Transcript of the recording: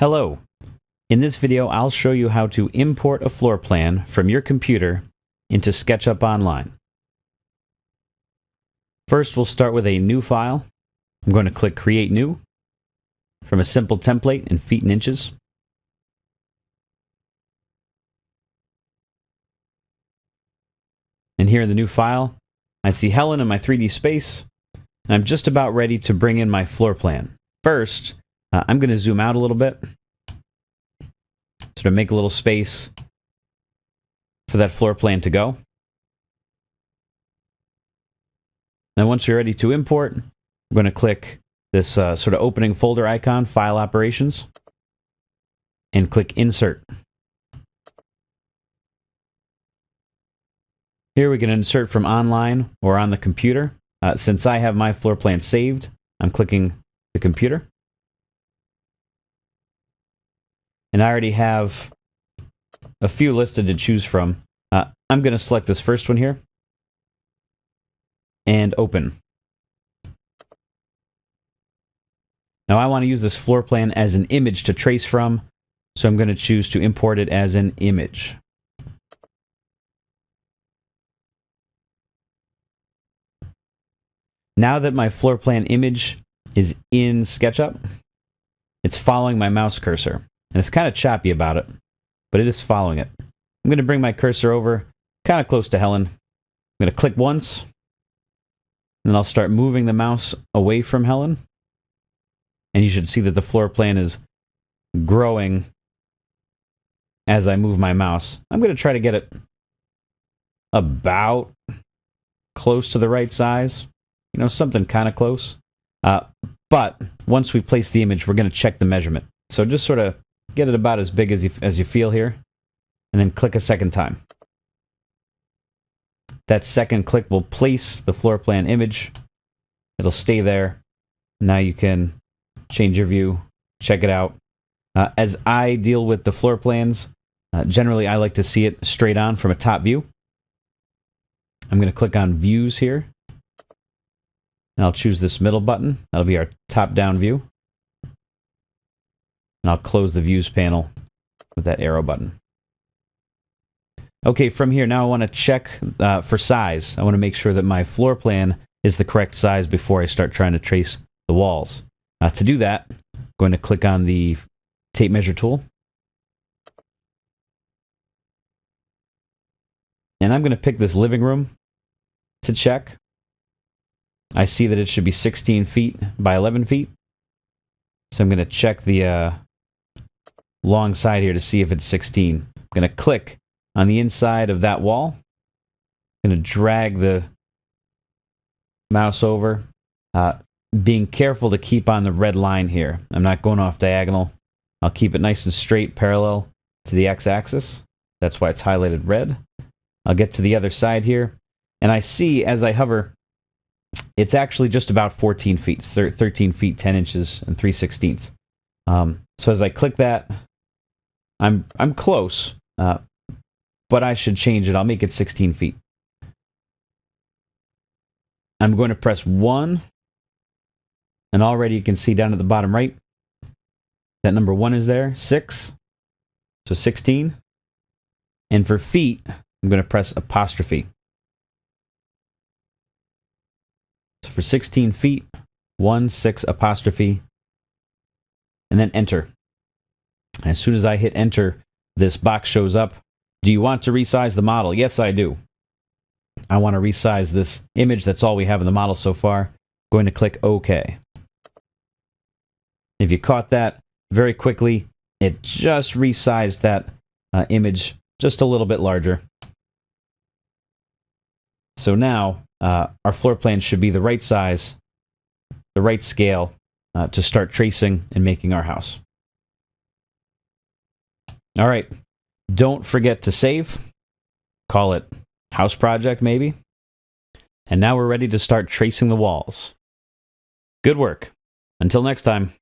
Hello. In this video, I'll show you how to import a floor plan from your computer into SketchUp Online. First, we'll start with a new file. I'm going to click Create New from a simple template in feet and inches. And here in the new file, I see Helen in my 3D space, and I'm just about ready to bring in my floor plan. First, uh, I'm going to zoom out a little bit. Sort of make a little space for that floor plan to go. Then once you're ready to import, I'm going to click this uh, sort of opening folder icon, File Operations, and click Insert. Here we can insert from online or on the computer. Uh, since I have my floor plan saved, I'm clicking the computer. And I already have a few listed to choose from. Uh, I'm going to select this first one here and open. Now I want to use this floor plan as an image to trace from, so I'm going to choose to import it as an image. Now that my floor plan image is in SketchUp, it's following my mouse cursor. And it's kind of choppy about it, but it is following it. I'm going to bring my cursor over kind of close to Helen. I'm going to click once, and then I'll start moving the mouse away from Helen. And you should see that the floor plan is growing as I move my mouse. I'm going to try to get it about close to the right size. You know, something kind of close. Uh, but once we place the image, we're going to check the measurement. So just sort of Get it about as big as you, as you feel here. And then click a second time. That second click will place the floor plan image. It'll stay there. Now you can change your view, check it out. Uh, as I deal with the floor plans, uh, generally I like to see it straight on from a top view. I'm going to click on Views here. And I'll choose this middle button. That'll be our top-down view. And I'll close the views panel with that arrow button. Okay, from here, now I want to check uh, for size. I want to make sure that my floor plan is the correct size before I start trying to trace the walls. Uh, to do that, I'm going to click on the tape measure tool. And I'm going to pick this living room to check. I see that it should be 16 feet by 11 feet. So I'm going to check the uh, long side here to see if it's 16. I'm going to click on the inside of that wall. I'm going to drag the mouse over. Uh, being careful to keep on the red line here. I'm not going off diagonal. I'll keep it nice and straight parallel to the x-axis. That's why it's highlighted red. I'll get to the other side here. And I see as I hover, it's actually just about 14 feet, 13 feet, 10 inches, and 3 sixteenths. Um, so as I click that, I'm I'm close, uh, but I should change it. I'll make it 16 feet. I'm going to press 1, and already you can see down at the bottom right, that number 1 is there, 6, so 16. And for feet, I'm going to press apostrophe. So for 16 feet, 1, 6, apostrophe, and then enter. As soon as I hit enter, this box shows up. Do you want to resize the model? Yes, I do. I want to resize this image. That's all we have in the model so far. Going to click OK. If you caught that very quickly, it just resized that uh, image just a little bit larger. So now uh, our floor plan should be the right size, the right scale uh, to start tracing and making our house. All right. Don't forget to save. Call it house project, maybe. And now we're ready to start tracing the walls. Good work. Until next time.